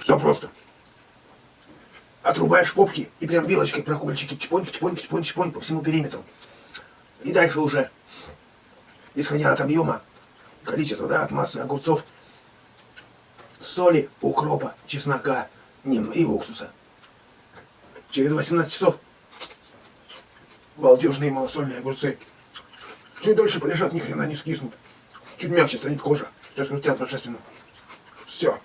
Все просто. Отрубаешь попки и прям вилочкой прокольчики, чпоньки, чпоньки, чпоньки, чпоньки по всему периметру. И дальше уже, исходя от объема, количества, да, от массы огурцов, соли, укропа, чеснока ним и уксуса. Через 18 часов балдежные малосольные огурцы. Чуть дольше полежат, ни хрена не скиснут. Чуть мягче станет кожа. Все скрутят божественно. Все.